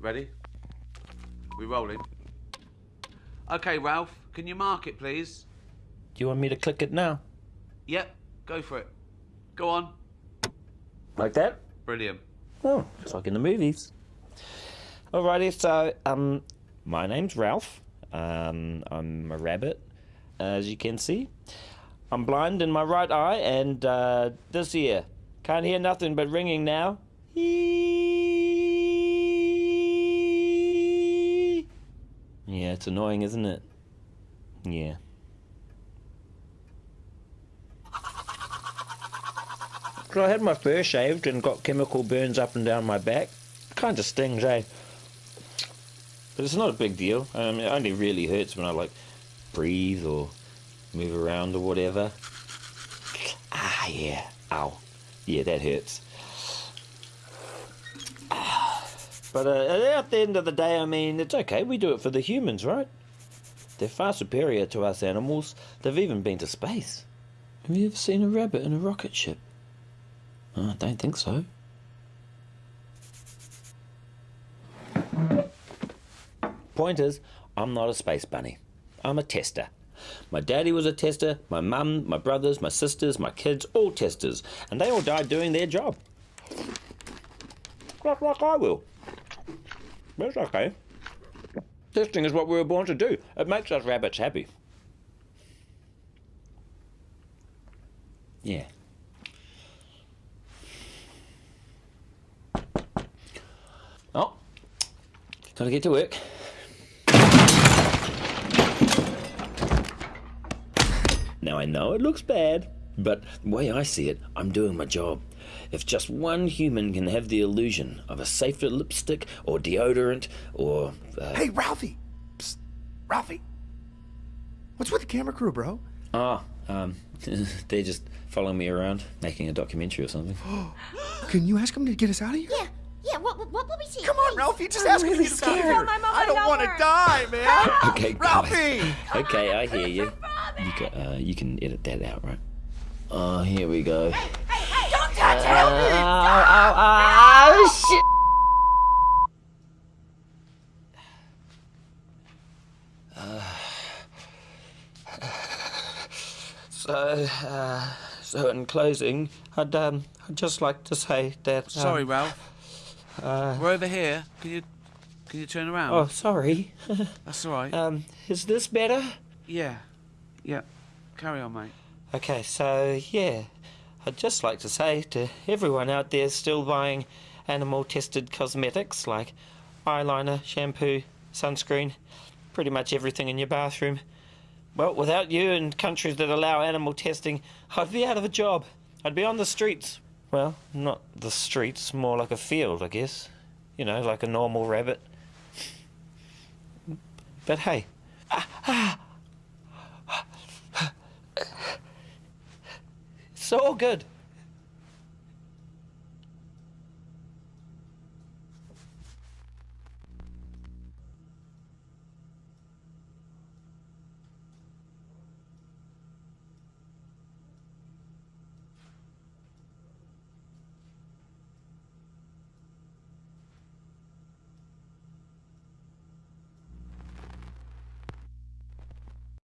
Ready? We rolling? Okay, Ralph, can you mark it, please? Do you want me to click it now? Yep, go for it. Go on. Like that? Brilliant. Oh, just like in the movies. Alrighty, so um, my name's Ralph. Um, I'm a rabbit, as you can see. I'm blind in my right eye, and uh, this ear can't hear nothing but ringing now. Yeah, it's annoying, isn't it? Yeah. So I had my fur shaved and got chemical burns up and down my back. Kind of stings, eh? But it's not a big deal. Um, it only really hurts when I like breathe or move around or whatever. Ah, yeah. Ow. Yeah, that hurts. But uh, at the end of the day, I mean, it's okay. We do it for the humans, right? They're far superior to us animals. They've even been to space. Have you ever seen a rabbit in a rocket ship? Oh, I don't think so. Point is, I'm not a space bunny. I'm a tester. My daddy was a tester, my mum, my brothers, my sisters, my kids, all testers, and they all died doing their job. Just like I will. That's okay. Testing is what we were born to do. It makes us rabbits happy. Yeah. Oh, gotta get to work. Now I know it looks bad, but the way I see it, I'm doing my job. If just one human can have the illusion of a safer lipstick or deodorant or. Uh, Hey, Ralphie! Psst. Ralphie! What's with the camera crew, bro? Ah, um, they're just following me around, making a documentary or something. Can you ask them to get us out of here? Yeah, yeah, what, what, what will we see? Come on, Ralphie, just I'm ask them to really get us out of scared. here. I'm I don't want to die, man. Okay. Ralphie! Okay, I hear you. You can, uh, you can edit that out, right? Oh, here we go. Hey, hey, don't touch Ow, ow, shit! So, uh, so in closing, I'd um, I'd just like to say that. Um, Sorry, Ralph. We're over here. Can you can you turn around? Oh, sorry. That's all right. um, is this better? yeah. Yeah. Carry on, mate. Okay, so yeah, I'd just like to say to everyone out there still buying animal tested cosmetics like eyeliner, shampoo, sunscreen, pretty much everything in your bathroom. Well, without you and countries that allow animal testing, I'd be out of a job. I'd be on the streets. Well, not the streets, more like a field, I guess. You know, like a normal rabbit. But hey, it's all good.